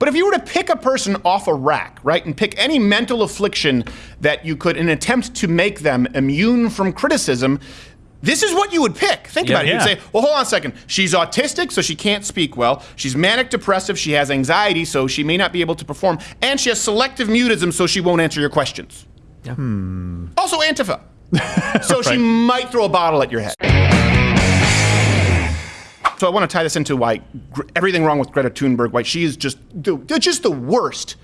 But if you were to pick a person off a rack, right, and pick any mental affliction that you could in an attempt to make them immune from criticism, this is what you would pick. Think Yeah. about it. You'd say, well, hold on a second. She's autistic, so she can't speak well. She's manic depressive, she has anxiety, so she may not be able to perform. And she has selective mutism, so she won't answer your questions. Yeah. Hmm. Also, Antifa. so she might throw a bottle at your head. So I want to tie this into why everything wrong with Greta Thunberg, why she is just the, just the worst.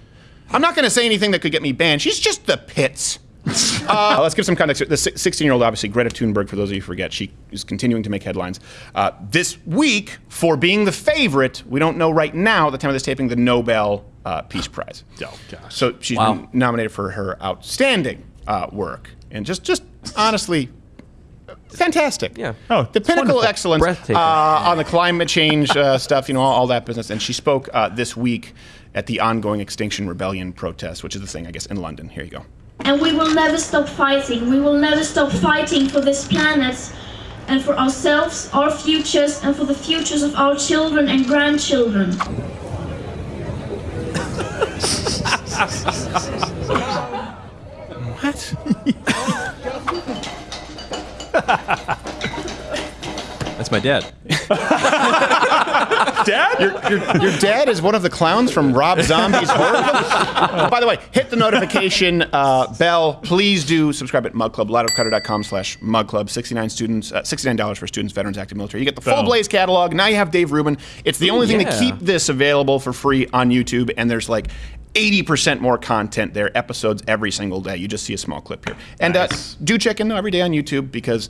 I'm not going to say anything that could get me banned. She's just the pits. Uh, let's give some context. The 16 year old, obviously, Greta Thunberg, for those of you who forget, she is continuing to make headlines. Uh, this week, for being the favorite, we don't know right now at the time of this taping, the Nobel uh, Peace Prize. Oh, gosh. So she's Wow. been nominated for her outstanding uh, work. And just, just honestly, fantastic. Yeah. Oh, the pinnacle wonderful. of excellence uh, on the climate change uh, stuff, you know, all, all that business. And she spoke uh, this week at the ongoing Extinction Rebellion protest, which is the thing, I guess, in London. Here you go. And we will never stop fighting. We will never stop fighting for this planet and for ourselves, our futures, and for the futures of our children and grandchildren. What? That's my dad. Dad? Your, your dad is one of the clowns from Rob Zombie's horror film? By the way, hit the notification uh, bell. Please do subscribe at Mug Club, louderwithcrowder.com slash Mug Club. 69 students, uh, $69 for students, veterans, active military. You get the full Boom. Blaze catalog. Now you have Dave Rubin. It's the only thing to keep this available for free on YouTube, and there's like 80% more content there, episodes every single day. You just see a small clip here. And Nice. uh, do check in though every day on YouTube because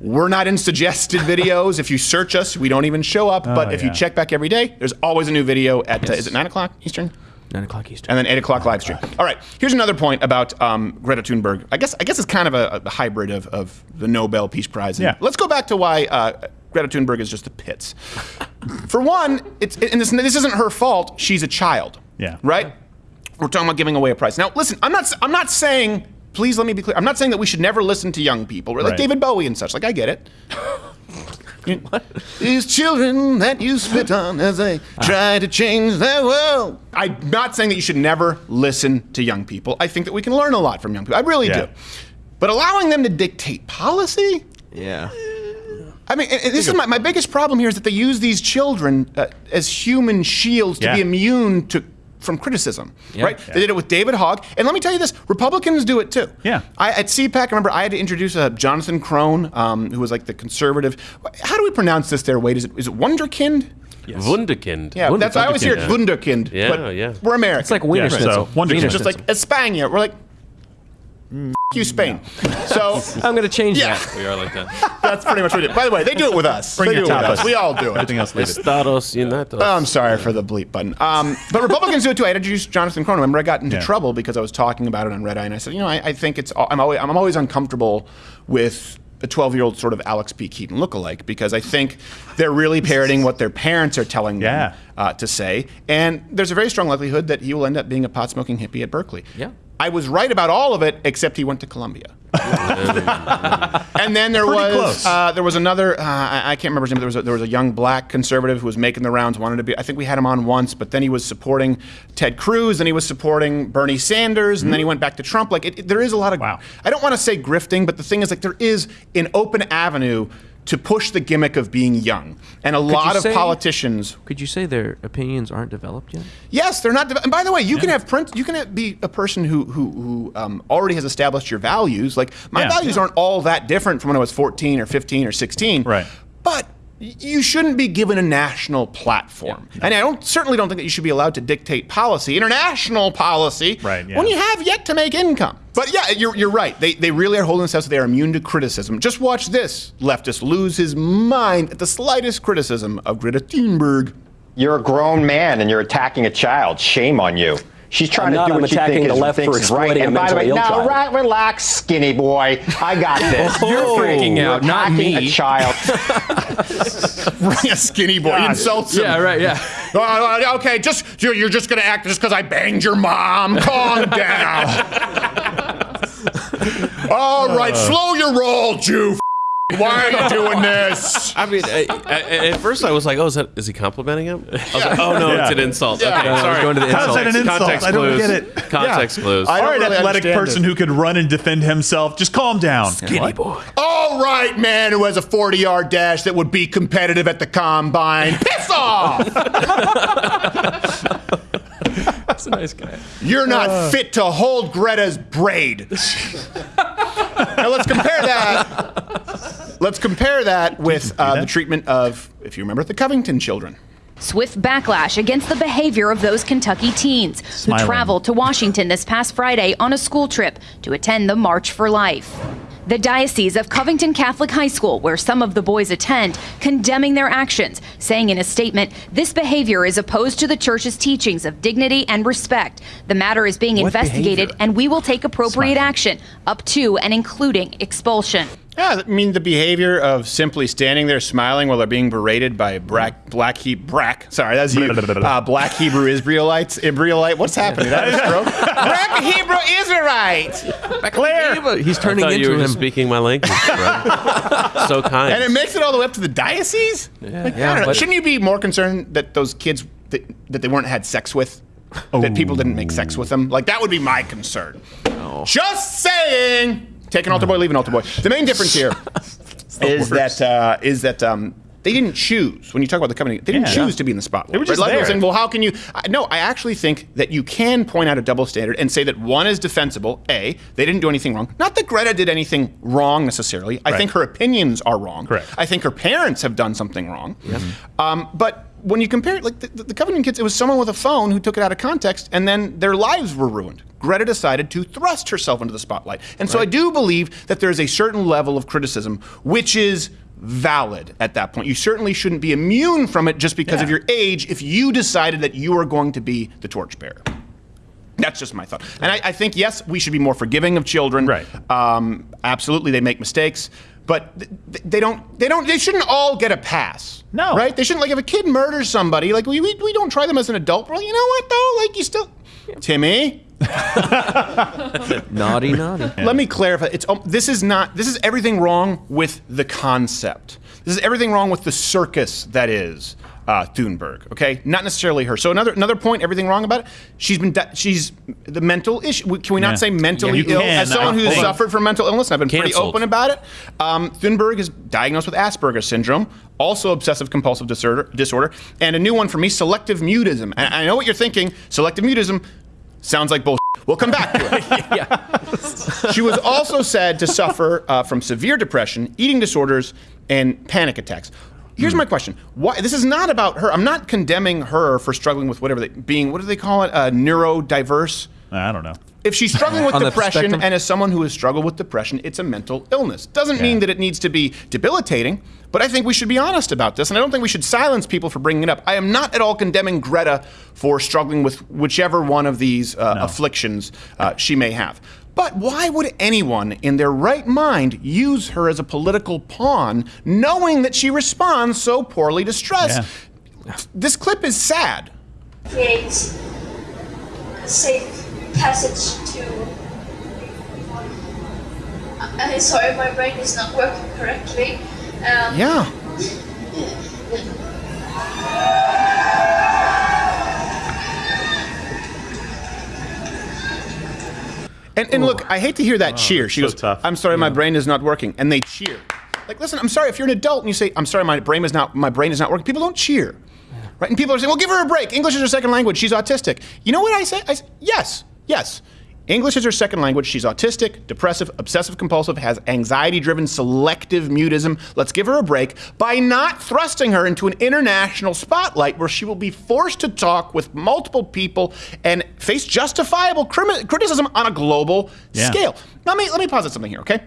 we're not in suggested videos. If you search us, we don't even show up. but if you check back every day, there's always a new video at, uh, is it 9 o'clock Eastern? Nine o'clock Eastern. And then 8 o'clock live stream. All right, here's another point about um, Greta Thunberg. I guess I guess it's kind of a, a hybrid of, of the Nobel Peace Prize. And Yeah. Let's go back to why uh, Greta Thunberg is just the pits. For one, it's and this, this isn't her fault. She's a child. Yeah. Right. We're talking about giving away a prize. Now, listen, I'm not I'm not saying. Please let me be clear. I'm not saying that we should never listen to young people, like Right. David Bowie and such. Like I get it. These children that you spit on as they try to change their world. I'm not saying that you should never listen to young people. I think that we can learn a lot from young people. I really Yeah. do. But allowing them to dictate policy? Yeah. I mean, this is my, my biggest problem here is that they use these children uh, as human shields to Yeah. be immune to from criticism, Yeah. right? They did it with David Hogg, and let me tell you this: Republicans do it too. Yeah. I, at CPAC, I remember I had to introduce uh, Jonathan Krohn, um, who was like the conservative. How do we pronounce this? There, Wade, is it is it Wunderkind? Wunderkind. Yeah, that's I always hear it Wunderkind. Wunderkind. Yeah, but yeah. We're American. It's like Wiener Yeah, so, Schnitzel. Wonder Wiener just like Schnitzel. España. We're like. "Mm, you Spain. So I'm going to change Yeah. that. We are like that. that's pretty much what we do. By the way, they do it with us. Bring they your do it with us. We all do it. Everything else, leave it. Estados Unidos. Oh, I'm sorry for the bleep button. Um, but Republicans do it too. I introduced Jonathan Cronin. Remember, I got into Yeah. trouble because I was talking about it on Red Eye, and I said, you know, I, I think it's. I'm always, I'm always uncomfortable with a 12 year old sort of Alex P. Keaton lookalike because I think they're really parroting what their parents are telling them uh, to say, and there's a very strong likelihood that he will end up being a pot smoking hippie at Berkeley. Yeah. I was right about all of it, except he went to Columbia. and then there Pretty was uh, there was another uh, I, I can't remember his name. There was a, there was a young black conservative who was making the rounds. Wanted to be. I think we had him on once, but then he was supporting Ted Cruz, and he was supporting Bernie Sanders, and then he went back to Trump. Like it, it- there is a lot of. Wow. I don't want to say grifting, but the thing is, like there is an open avenue to push the gimmick of being young, and a lot you of say- politicians Could you say their opinions aren't developed yet? Yes, they're not. And by the way, you can have print. You can have- be a person who who, who um, already has established your values. Like my Yeah. values aren't all that different from when I was 14 or 15 or 16. Right. But y- you shouldn't be given a national platform, and I don't certainly don't think that you should be allowed to dictate policy, international policy, Right, yeah. when you have yet to make income. But yeah, you're, you're right. They, they really are holding themselves. so They are immune to criticism. Just watch this leftist lose his mind at the slightest criticism of Greta Thunberg. You're a grown man and you're attacking a child. Shame on you. She's trying I'm to not. do I'm what she attacking thinks the is, left for thinks is right. exploiting a And by the way, now, right, relax, skinny boy. I got this. You're freaking You're out, not me. A child. Bring a skinny boy. He insults him. Yeah, right, yeah. Uh, okay, just you're, you're just gonna act just because I banged your mom. Calm down. All right, slow your roll, Jew. Why are you doing this? I mean, I, I, at first I was like, "Oh, is that is he complimenting him?" I was like, "Oh no, it's an insult." Yeah. Okay, No, no, sorry. going to the How's that an insult? Context I don't clues. get it. Context clues. I All don't really athletic person it. who could run and defend himself. Just calm down. Skinny boy. All right, man who has a 40 yard dash that would be competitive at the combine. Piss off! That's a nice guy. You're not uh. fit to hold Greta's braid. now let's compare that. Let's compare that with uh, the treatment of, if you remember, the Covington children. Swift backlash against the behavior of those Kentucky teens Smiling. who traveled to Washington this past Friday on a school trip to attend the March for Life. The Diocese of Covington Catholic High School, where some of the boys attend, condemning their actions, saying in a statement, this behavior is opposed to the church's teachings of dignity and respect. The matter is being What investigated behavior? and we will take appropriate Smiling. action, up to and including expulsion. Yeah, I mean the behavior of simply standing there smiling while they're being berated by black black he brack. Sorry, that's you. Uh, black Hebrew Israelites. Israelite. What's happening? That is stroke. black Hebrew Israelite. Claire. He's I turning thought you into were him. just speaking my language. Right? so kind. And it makes it all the way up to the diocese. Yeah, Like, I yeah, don't know. Shouldn't you be more concerned that those kids that, that they weren't had sex with? That people didn't make sex with them? Like that would be my concern. Just saying. Take an altar boy, leave an altar boy. The main difference here is that uh, is that um, they didn't choose. When you talk about the company, they didn't Yeah. choose to be in the spotlight. They were just right? A lot of people there. saying, well, how can you? I, no, I actually think that you can point out a double standard and say that one is defensible. A, they didn't do anything wrong. Not that Greta did anything wrong necessarily. I Right. think her opinions are wrong. Correct. I think her parents have done something wrong. Um, but when you compare it, like the, the Covenant kids, it was someone with a phone who took it out of context, and then their lives were ruined. Greta decided to thrust herself into the spotlight, and so I do believe that there is a certain level of criticism which is valid at that point. You certainly shouldn't be immune from it just because of your age if you decided that you are going to be the torchbearer. That's just my thought. And I, I think, yes, we should be more forgiving of children. Right. Um, absolutely, they make mistakes. But th- th- they don't. They don't. They shouldn't all get a pass. No. Right? They shouldn't. Like, if a kid murders somebody, like we, we, we don't try them as an adult. Well, you know what though? Like, you still, Timmy. Naughty, naughty. Let me clarify. It's um, this is not. This is everything wrong with the concept. This is everything wrong with the circus that is uh, Thunberg. Okay, not necessarily her. So another another point. Everything wrong about it. She's been. She's the mental issue. Can we not Yeah. say mentally Yeah, ill? can, As someone I who's suffered from mental illness, and I've been pretty open about it. Um, Thunberg is diagnosed with Asperger's syndrome, also obsessive compulsive disorder, disorder, and a new one for me, selective mutism. And I know what you're thinking. Selective mutism sounds like bullshit. We'll come back to it. yeah. She was also said to suffer uh, from severe depression, eating disorders, and panic attacks. Here's my question: Why? This is not about her. I'm not condemning her for struggling with whatever they being. What do they call it? Uh, neurodiverse. I don't know. If she's struggling with depression, and as someone who has struggled with depression, it's a mental illness. Doesn't mean that it needs to be debilitating, but I think we should be honest about this, and I don't think we should silence people for bringing it up. I am not at all condemning Greta for struggling with whichever one of these uh, afflictions uh, she may have. But why would anyone in their right mind use her as a political pawn, knowing that she responds so poorly to stress? This clip is sad. create a safe passage to. I'm sorry, my brain is not working correctly. Um, Yeah. And, and look, I hate to hear that cheer. She so goes, tough. "I'm sorry, my brain is not working," and they cheer. Like, listen, I'm sorry. If you're an adult and you say, "I'm sorry, my brain is not my brain is not working," people don't cheer, right? And people are saying, "Well, give her a break. English is her second language. She's autistic." You know what I say? I say yes, yes. English is her second language. She's autistic, depressive, obsessive compulsive, has anxiety driven selective mutism. Let's give her a break by not thrusting her into an international spotlight where she will be forced to talk with multiple people and face justifiable criticism on a global Yeah. scale. Let me, let me posit something here, okay?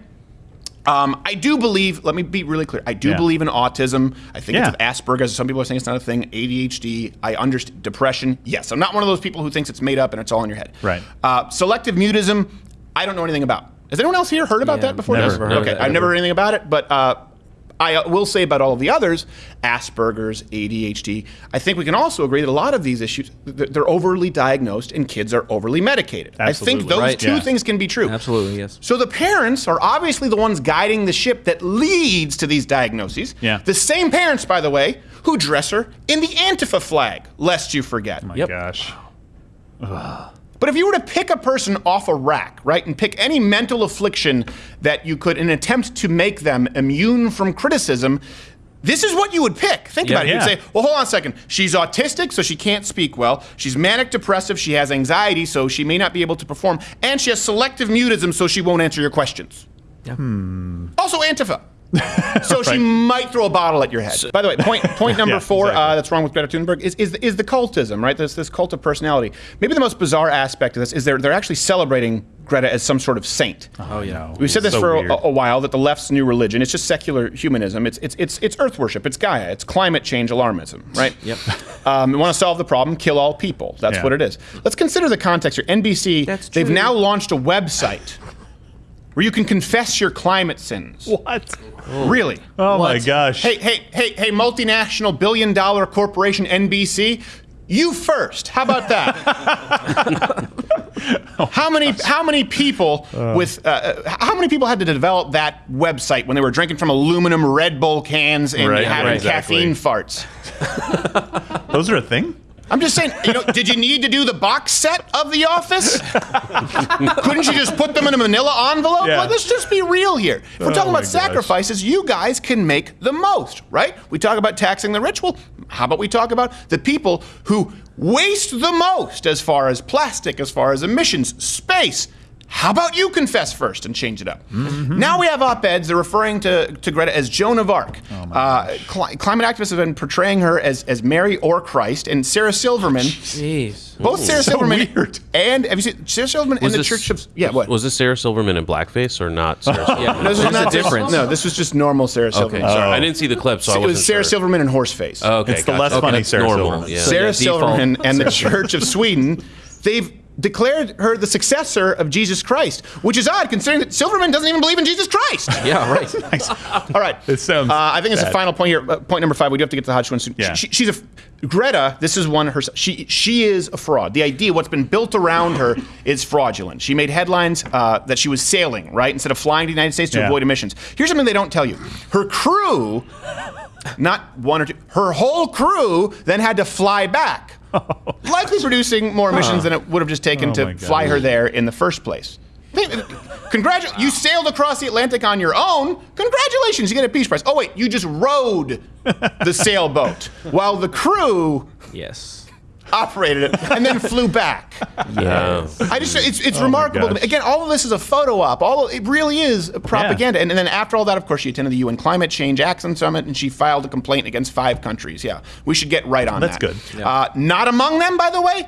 Um, I do believe, let me be really clear. I do Yeah. believe in autism. I think Yeah. it's Asperger's. Some people are saying it's not a thing. ADHD. I understand. Depression. Yes. I'm not one of those people who thinks it's made up and it's all in your head. Right. Uh, selective mutism. I don't know anything about. Has anyone else here heard about Yeah, that before? never Yes? heard Okay. it, I've never heard anything about it, but uh, I uh, will say about all of the others, Asperger's, ADHD, I think we can also agree that a lot of these issues, they're overly diagnosed and kids are overly medicated. Absolutely, I think those Right. two Yeah. things can be true. Absolutely, yes. So the parents are obviously the ones guiding the ship that leads to these diagnoses. Yeah. The same parents, by the way, who dress her in the Antifa flag, lest you forget. My Yep. gosh. But if you were to pick a person off a rack, right, and pick any mental affliction that you could in an attempt to make them immune from criticism, this is what you would pick. Think Yeah. about it. Yeah. You'd say, well, hold on a second. She's autistic, so she can't speak well. She's manic depressive, she has anxiety, so she may not be able to perform. And she has selective mutism, so she won't answer your questions. Yeah. Hmm. Also, Antifa. So she might throw a bottle at your head. By the way, point point number Yeah, four exactly. uh, that's wrong with Greta Thunberg is, is, is the cultism, right? This this cult of personality. Maybe the most bizarre aspect of this is they're they're actually celebrating Greta as some sort of saint. Oh yeah. We've said this So for a, a while that the left's new religion it's just secular humanism. It's it's it's it's Earth worship. It's Gaia. It's climate change alarmism, right? Yep. Um, we want to solve the problem, kill all people. That's Yeah. what it is. Let's consider the context here. NBC. That's they've true. now launched a website where you can confess your climate sins. What? Really? Oh my gosh. Hey, hey, hey, hey, multinational billion dollar corporation NBC, you first. How about that? how many how many people with uh, uh, how many people had to develop that website when they were drinking from aluminum Red Bull cans and Right, having right, exactly. caffeine farts? Those are a thing? I'm just saying, you know, did you need to do the box set of The Office? Couldn't you just put them in a manila envelope? Yeah. Like, let's just be real here. If we're Oh talking my about gosh. sacrifices, you guys can make the most, right? We talk about taxing the rich. Well, how about we talk about the people who waste the most as far as plastic, as far as emissions, space? How about you confess first and change it up? Mm-hmm. Now we have op-eds. They're referring to, to Greta as Joan of Arc. Oh uh, cli- climate activists have been portraying her as, as Mary or Christ, and Sarah Silverman. Jeez. Both Sarah So Silverman weird. and have you seen Sarah Silverman in Was the Church of yeah what? Was this Sarah Silverman in blackface or not Sarah Silverman? Yeah. This was not the difference? No, this was just normal Sarah Silverman. Okay, sorry. Oh. I didn't see the clip, so I it wasn't was Sarah sure. Silverman and Horseface. Oh, okay, It's the gotcha. less Okay, funny Sarah normal. Silverman. Yeah. Sarah yeah, Silverman and the Church of Sweden, they've declared her the successor of Jesus Christ, which is odd considering that Silverman doesn't even believe in Jesus Christ. Yeah, right. All right. It sounds Uh, I think it's a final point here. Uh, point number five. We do have to get to the hot one soon. Yeah. She, she's a Greta. This is one her. She she is a fraud. The idea, what's been built around her, is fraudulent. She made headlines uh, that she was sailing right instead of flying to the United States to Yeah. avoid emissions. Here's something they don't tell you. Her crew, not one or two, her whole crew then had to fly back. Likely producing more emissions than it would have just taken Oh to fly her there in the first place. Congratulations! You sailed across the Atlantic on your own. Congratulations! You get a Peace Prize. Oh wait, you just rowed the sailboat while the crew Yes. Operated it and then flew back. Yes. I just it's it's Oh remarkable to me. Again, all of this is a photo op. All of, it really is propaganda. And, and then after all that, of course, she attended the UN Climate Change Action Summit and she filed a complaint against five countries. Yeah, we should get right on That's that. That's good. Uh, not among them, by the way.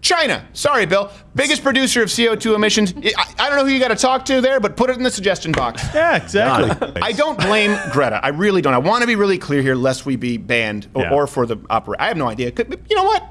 China. Sorry, Bill. Biggest producer of CO2 emissions. I, I don't know who you got to talk to there, but put it in the suggestion box. Yeah, exactly. I don't blame Greta. I really don't. I want to be really clear here, lest we be banned or, Yeah. or for the opera. I have no idea. Could- You know what?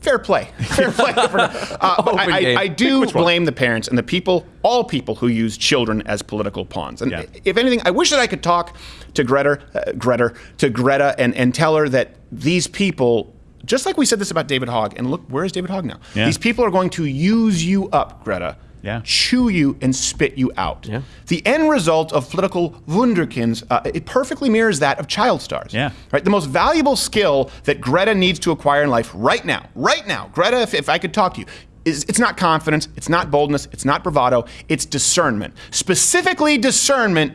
Fair play. Fair play. For, uh, but I. I, I do blame the parents and the people, all people who use children as political pawns. And Yeah. if anything, I wish that I could talk to Greta, uh, Greta, to Greta, and, and tell her that these people. Just like we said this about David Hogg, and look, where is David Hogg now? Yeah. These people are going to use you up, Greta. Yeah. Chew you and spit you out. Yeah. The end result of political wunderkinds, uh, it perfectly mirrors that of child stars. Yeah. Right. The most valuable skill that Greta needs to acquire in life right now, right now, Greta, if, if I could talk to you, is it's not confidence, it's not boldness, it's not bravado, it's discernment. Specifically, discernment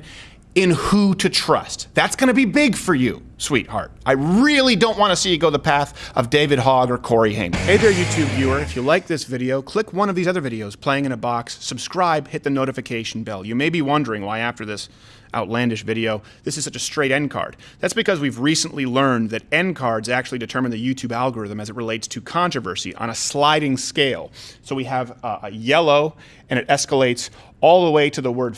in who to trust. That's going to be big for you, sweetheart. I really don't want to see you go the path of David Hogg or Corey Haim. Hey there, YouTube viewer. If you like this video, click one of these other videos playing in a box, subscribe, hit the notification bell. You may be wondering why after this outlandish video, this is such a straight end card. That's because we've recently learned that end cards actually determine the YouTube algorithm as it relates to controversy on a sliding scale. So we have uh, a yellow, and it escalates all the way to the word.